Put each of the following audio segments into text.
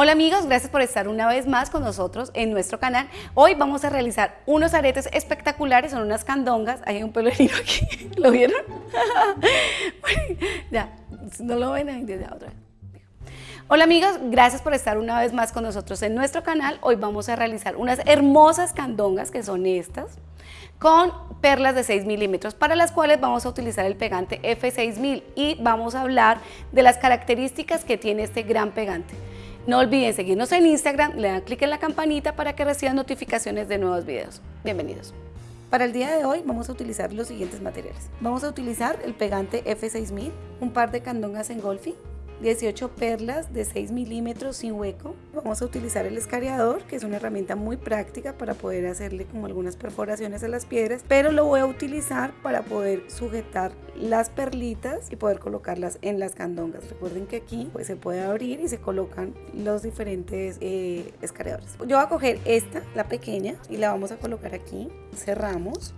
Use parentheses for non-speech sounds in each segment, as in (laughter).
Hola amigos, gracias por estar una vez más con nosotros en nuestro canal. Hoy vamos a realizar unos aretes espectaculares, son unas candongas. Hay un pelo aquí, (laughs) ¿lo vieron? (laughs) ya, no lo ven ahí, ya otra vez. Hola amigos, gracias por estar una vez más con nosotros en nuestro canal. Hoy vamos a realizar unas hermosas candongas que son estas con perlas de 6 milímetros para las cuales vamos a utilizar el pegante F6000 y vamos a hablar de las características que tiene este gran pegante. No olviden seguirnos en Instagram, le dan clic en la campanita para que reciban notificaciones de nuevos videos. Bienvenidos. Para el día de hoy vamos a utilizar los siguientes materiales. Vamos a utilizar el pegante F6000, un par de candongas en golfi, 18 perlas de 6 milímetros sin hueco. Vamos a utilizar el escariador, que es una herramienta muy práctica para poder hacerle como algunas perforaciones a las piedras, pero lo voy a utilizar para poder sujetar las perlitas y poder colocarlas en las candongas. Recuerden que aquí pues, se puede abrir y se colocan los diferentes eh, escariadores. Yo voy a coger esta, la pequeña, y la vamos a colocar aquí. Cerramos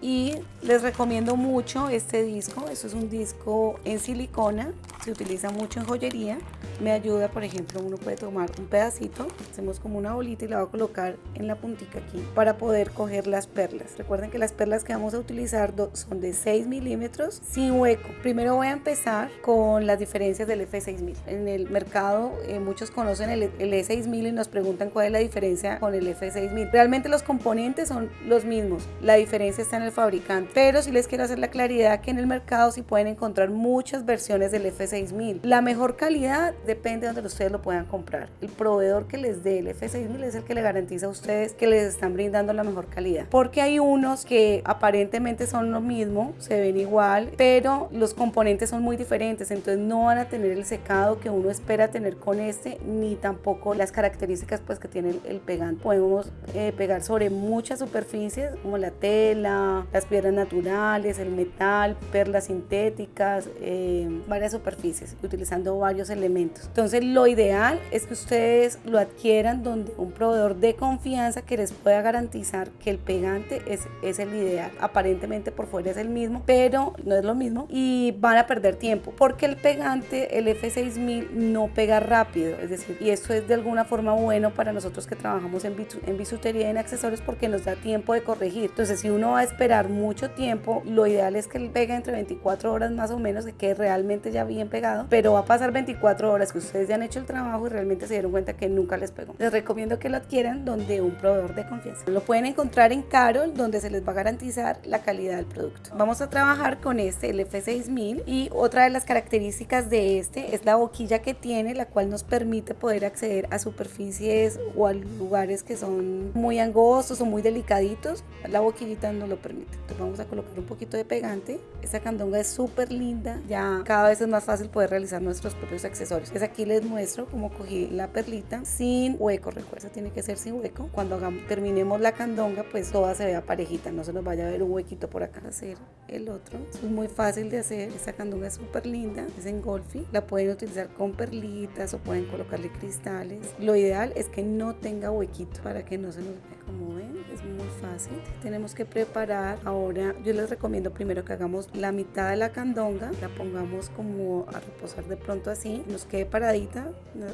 y les recomiendo mucho este disco, esto es un disco en silicona, se utiliza mucho en joyería, me ayuda por ejemplo uno puede tomar un pedacito, hacemos como una bolita y la voy a colocar en la puntica aquí para poder coger las perlas, recuerden que las perlas que vamos a utilizar son de 6 milímetros sin hueco, primero voy a empezar con las diferencias del F6000, en el mercado eh, muchos conocen el, el E6000 y nos preguntan cuál es la diferencia con el F6000, realmente los componentes son los mismos, la diferencia está en el fabricante, pero si les quiero hacer la claridad que en el mercado sí pueden encontrar muchas versiones del F6000. La mejor calidad depende de donde ustedes lo puedan comprar. El proveedor que les dé el F6000 es el que le garantiza a ustedes que les están brindando la mejor calidad. Porque hay unos que aparentemente son lo mismo, se ven igual, pero los componentes son muy diferentes, entonces no van a tener el secado que uno espera tener con este, ni tampoco las características pues que tiene el, pegante. Podemos eh, pegar sobre muchas superficies como la tela, las piedras naturales, el metal, perlas sintéticas, eh, varias superficies, utilizando varios elementos. Entonces lo ideal es que ustedes lo adquieran donde un proveedor de confianza que les pueda garantizar que el pegante es, es el ideal. Aparentemente por fuera es el mismo, pero no es lo mismo y van a perder tiempo porque el pegante, el F6000 no pega rápido, es decir, y esto es de alguna forma bueno para nosotros que trabajamos en, en bisutería y en accesorios porque nos da tiempo de corregir. Entonces si uno va a esperar mucho tiempo, lo ideal es que pegue entre 24 horas más o menos, que quede realmente ya bien pegado, pero va a pasar 24 horas que ustedes ya han hecho el trabajo y realmente se dieron cuenta que nunca les pegó. Les recomiendo que lo adquieran donde un proveedor de confianza. Lo pueden encontrar en Carol, donde se les va a garantizar la calidad del producto. Vamos a trabajar con este, el F6000, y otra de las características de este es la boquilla que tiene, la cual nos permite poder acceder a superficies o a lugares que son muy angostos o muy delicaditos. La boquillita no lo permite. Entonces vamos a colocar un poquito de pegante. Esta candonga es súper linda. Ya cada vez es más fácil poder realizar nuestros propios accesorios. Entonces aquí les muestro cómo cogí la perlita sin hueco. Recuerda, tiene que ser sin hueco. Cuando hagamos, terminemos la candonga, pues toda se vea parejita. No se nos vaya a ver un huequito por acá. Hacer el otro. es muy fácil de hacer. Esta candonga es súper linda. Es en golfi. La pueden utilizar con perlitas o pueden colocarle cristales. Lo ideal es que no tenga huequito para que no se nos vea. Como ven, es muy fácil. Tenemos que preparar ahora yo les recomiendo primero que hagamos la mitad de la candonga la pongamos como a reposar de pronto así nos quede paradita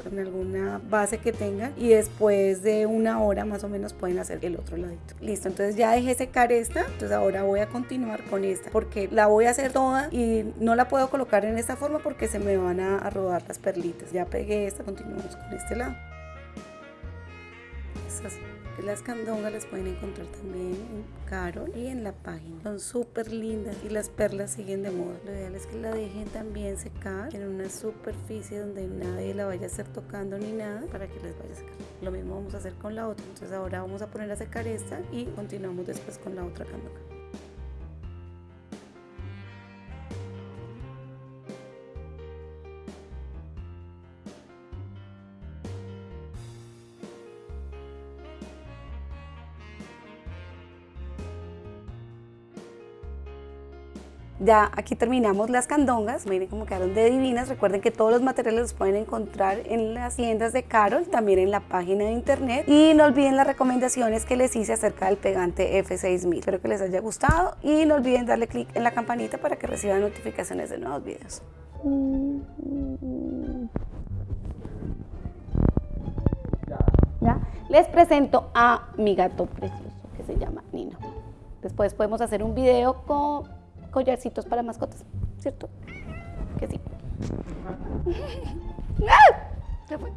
en alguna base que tengan y después de una hora más o menos pueden hacer el otro ladito. Listo entonces ya dejé secar esta entonces ahora voy a continuar con esta porque la voy a hacer toda y no la puedo colocar en esta forma porque se me van a, rodar las perlitas. Ya pegué esta continuamos con este lado las candongas las pueden encontrar también en Carol y en la página. Son súper lindas y las perlas siguen de moda. Lo ideal es que la dejen también secar en una superficie donde nadie la vaya a estar tocando ni nada para que les vaya a secar. Lo mismo vamos a hacer con la otra. Entonces ahora vamos a poner a secar esta y continuamos después con la otra candonga. Ya aquí terminamos las candongas, miren cómo quedaron de divinas. Recuerden que todos los materiales los pueden encontrar en las tiendas de Carol, también en la página de internet. Y no olviden las recomendaciones que les hice acerca del pegante F6000. Espero que les haya gustado y no olviden darle clic en la campanita para que reciban notificaciones de nuevos videos. Les presento a mi gato precioso que se llama Nino. Después podemos hacer un video con collarcitos para mascotas, ¿cierto? Que sí. (laughs) ¡Ah! Se fue.